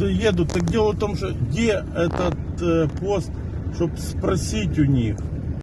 едут. Так дело в том, что где этот э, пост, чтобы спросить у них.